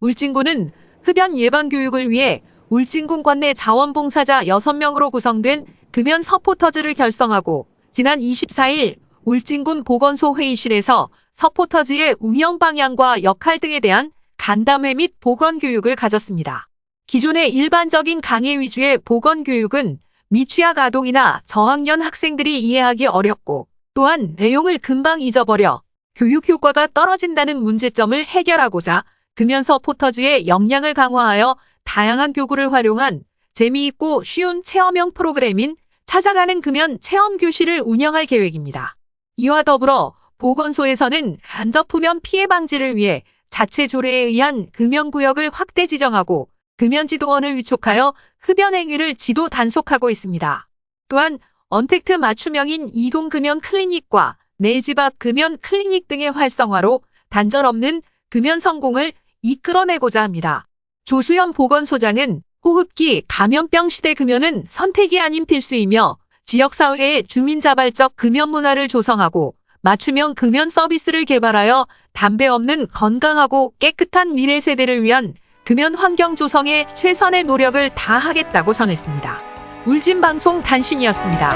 울진군은 흡연 예방 교육을 위해 울진군 관내 자원봉사자 6명으로 구성된 금연 서포터즈를 결성하고 지난 24일 울진군 보건소 회의실에서 서포터즈의 운영 방향과 역할 등에 대한 간담회 및 보건 교육을 가졌습니다. 기존의 일반적인 강의 위주의 보건 교육은 미취학 아동이나 저학년 학생들이 이해하기 어렵고 또한 내용을 금방 잊어버려 교육 효과가 떨어진다는 문제점을 해결하고자 금연서 포터즈의 역량을 강화하여 다양한 교구를 활용한 재미있고 쉬운 체험형 프로그램인 찾아가는 금연 체험 교실을 운영할 계획입니다. 이와 더불어 보건소에서는 간접 흡연 피해 방지를 위해 자체 조례에 의한 금연구역을 확대 지정하고 금연지도원을 위촉하여 흡연 행위를 지도 단속하고 있습니다. 또한 언택트 맞춤형인 이동금연 클리닉과 내 집 앞 금연 클리닉 등의 활성화로 단절 없는 금연 성공을 이끌어내고자 합니다. 조수연 보건소장은 호흡기 감염병 시대 금연은 선택이 아닌 필수이며 지역사회의 주민자발적 금연 문화를 조성하고 맞춤형 금연 서비스를 개발하여 담배 없는 건강하고 깨끗한 미래 세대를 위한 금연 환경 조성에 최선의 노력을 다하겠다고 전했습니다. 울진방송 단신이었습니다.